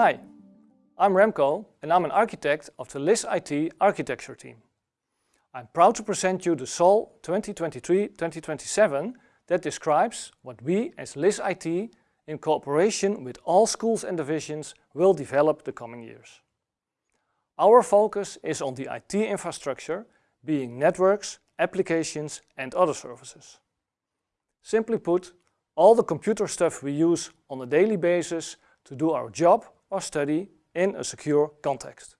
Hi, I'm Remco and I'm an architect of the LIS IT architecture team. I'm proud to present you the SOL 2023-2027 that describes what we as LIS IT in cooperation with all schools and divisions will develop the coming years. Our focus is on the IT infrastructure, being networks, applications and other services. Simply put, all the computer stuff we use on a daily basis to do our job or study in a secure context.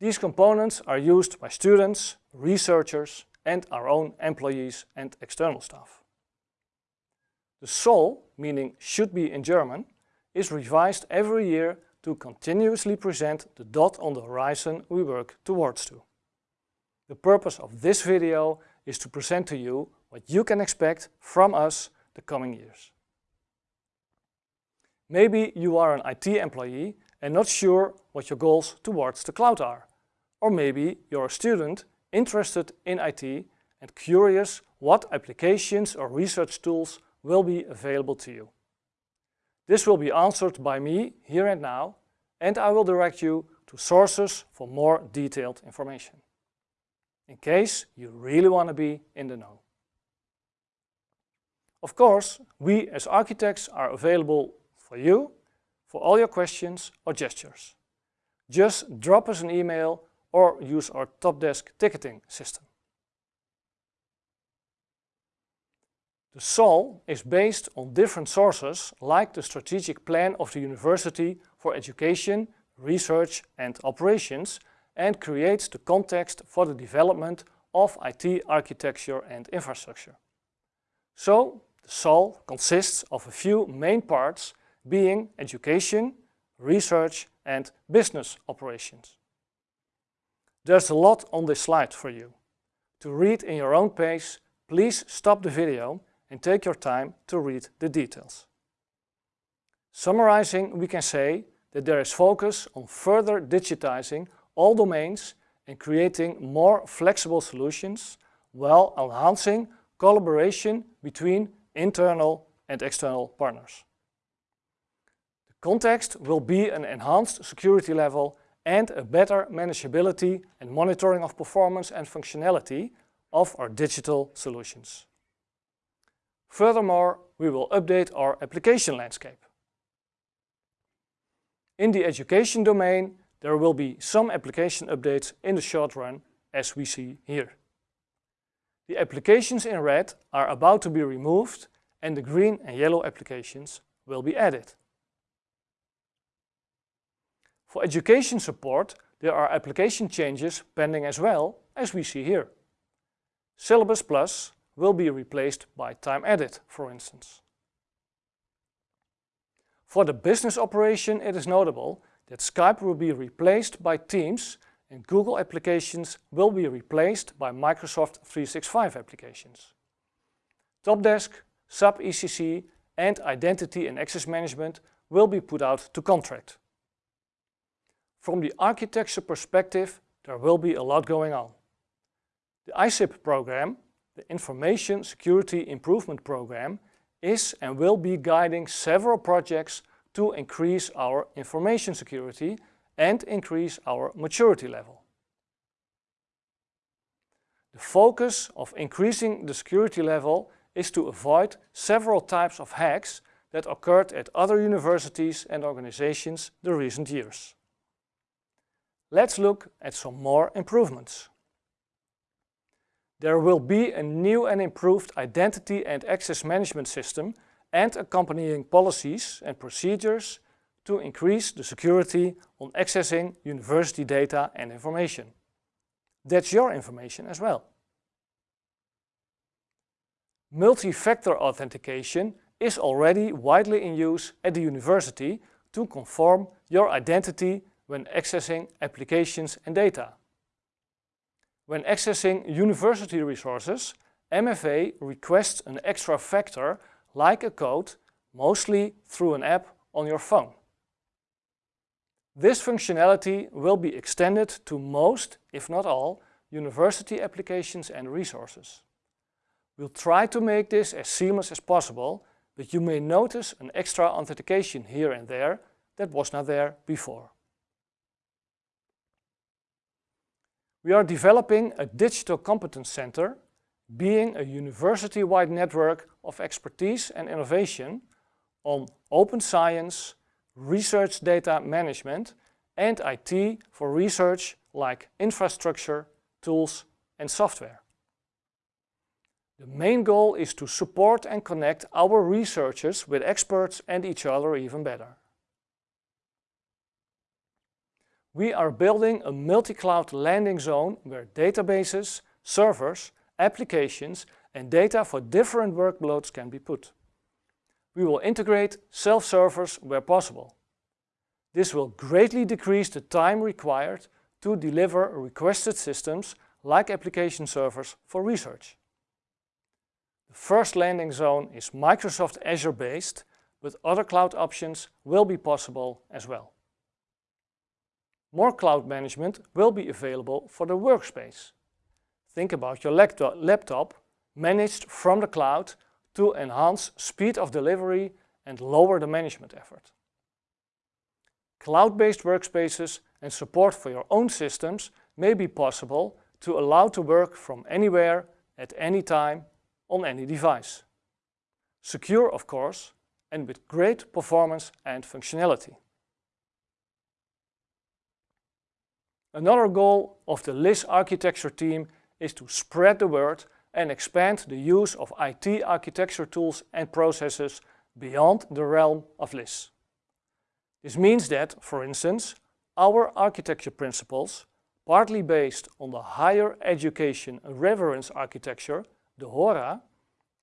These components are used by students, researchers and our own employees and external staff. The SOL, meaning should be in German, is revised every year to continuously present the dot on the horizon we work towards to. The purpose of this video is to present to you what you can expect from us the coming years. Maybe you are an IT employee and not sure what your goals towards the cloud are. Or maybe you're a student interested in IT and curious what applications or research tools will be available to you. This will be answered by me here and now and I will direct you to sources for more detailed information. In case you really want to be in the know. Of course, we as architects are available for you, for all your questions or gestures. Just drop us an email or use our Topdesk ticketing system. The SOL is based on different sources like the strategic plan of the University for Education, Research and Operations and creates the context for the development of IT architecture and infrastructure. So, the SOL consists of a few main parts being education, research and business operations. There's a lot on this slide for you. To read in your own pace, please stop the video and take your time to read the details. Summarizing, we can say that there is focus on further digitizing all domains and creating more flexible solutions while enhancing collaboration between internal and external partners. Context will be an enhanced security level and a better manageability and monitoring of performance and functionality of our digital solutions. Furthermore, we will update our application landscape. In the education domain, there will be some application updates in the short run as we see here. The applications in red are about to be removed and the green and yellow applications will be added. For education support, there are application changes pending as well, as we see here. Syllabus Plus will be replaced by TimeEdit, for instance. For the business operation, it is notable that Skype will be replaced by Teams and Google applications will be replaced by Microsoft 365 applications. Topdesk, SAP ECC and Identity and Access Management will be put out to contract. From the architecture perspective, there will be a lot going on. The ISIP program, the Information Security Improvement Program, is and will be guiding several projects to increase our information security and increase our maturity level. The focus of increasing the security level is to avoid several types of hacks that occurred at other universities and organizations the recent years. Let's look at some more improvements. There will be a new and improved identity and access management system and accompanying policies and procedures to increase the security on accessing university data and information. That's your information as well. Multi-factor authentication is already widely in use at the university to confirm your identity when accessing applications and data. When accessing university resources, MFA requests an extra factor like a code, mostly through an app on your phone. This functionality will be extended to most, if not all, university applications and resources. We'll try to make this as seamless as possible, but you may notice an extra authentication here and there that was not there before. We are developing a digital competence center, being a university-wide network of expertise and innovation on open science, research data management and IT for research like infrastructure, tools and software. The main goal is to support and connect our researchers with experts and each other even better. We are building a multi-cloud landing zone where databases, servers, applications and data for different workloads can be put. We will integrate self-servers where possible. This will greatly decrease the time required to deliver requested systems like application servers for research. The first landing zone is Microsoft Azure based, but other cloud options will be possible as well. More cloud management will be available for the workspace. Think about your laptop managed from the cloud to enhance speed of delivery and lower the management effort. Cloud-based workspaces and support for your own systems may be possible to allow to work from anywhere at any time on any device. Secure, of course, and with great performance and functionality. Another goal of the LIS architecture team is to spread the word and expand the use of IT architecture tools and processes beyond the realm of LIS. This means that, for instance, our architecture principles, partly based on the Higher Education Reference Architecture, the HORA,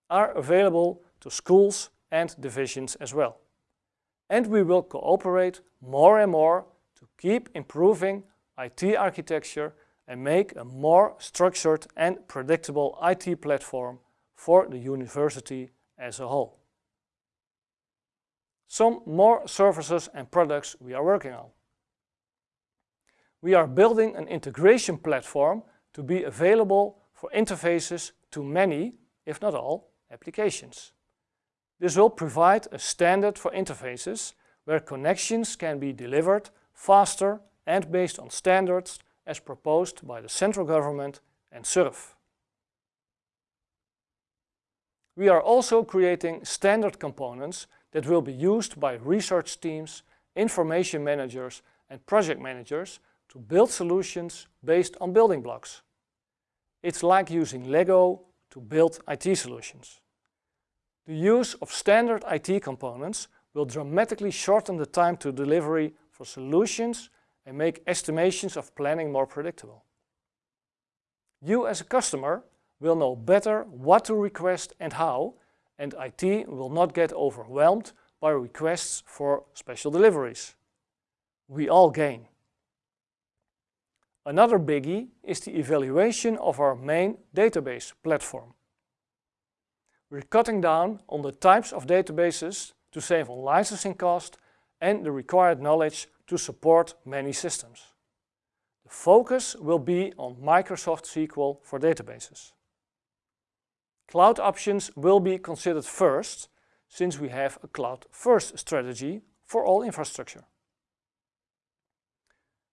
are available to schools and divisions as well. And we will cooperate more and more to keep improving IT architecture and make a more structured and predictable IT platform for the university as a whole. Some more services and products we are working on. We are building an integration platform to be available for interfaces to many, if not all, applications. This will provide a standard for interfaces where connections can be delivered faster and based on standards as proposed by the central government and SURF. We are also creating standard components that will be used by research teams, information managers and project managers to build solutions based on building blocks. It's like using Lego to build IT solutions. The use of standard IT components will dramatically shorten the time to delivery for solutions and make estimations of planning more predictable. You as a customer will know better what to request and how, and IT will not get overwhelmed by requests for special deliveries. We all gain. Another biggie is the evaluation of our main database platform. We're cutting down on the types of databases to save on licensing cost and the required knowledge to support many systems. The focus will be on Microsoft SQL for databases. Cloud options will be considered first, since we have a cloud-first strategy for all infrastructure.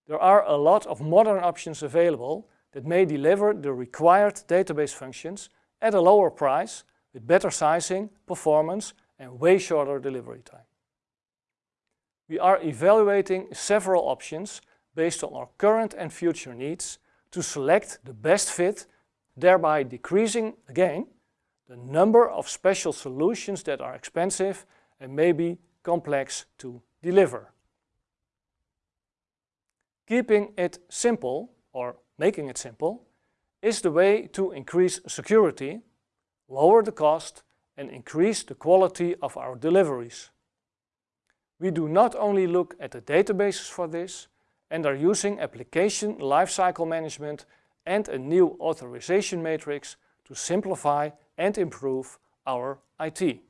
There are a lot of modern options available that may deliver the required database functions at a lower price with better sizing, performance and way shorter delivery time. We are evaluating several options based on our current and future needs to select the best fit, thereby decreasing, again, the number of special solutions that are expensive and maybe complex to deliver. Keeping it simple, or making it simple, is the way to increase security, lower the cost and increase the quality of our deliveries. We do not only look at the databases for this and are using application lifecycle management and a new authorization matrix to simplify and improve our IT.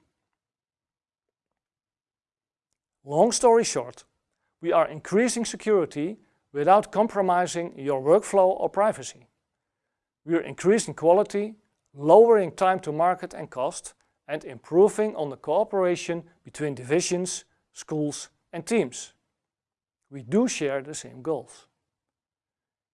Long story short, we are increasing security without compromising your workflow or privacy. We are increasing quality, lowering time to market and cost, and improving on the cooperation between divisions schools and teams. We do share the same goals.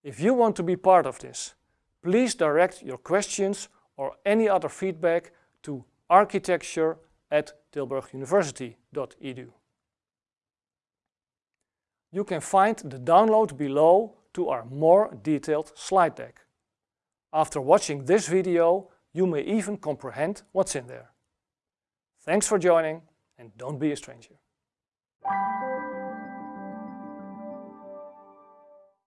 If you want to be part of this, please direct your questions or any other feedback to architecture at tilburguniversity.edu. You can find the download below to our more detailed slide deck. After watching this video, you may even comprehend what's in there. Thanks for joining and don't be a stranger.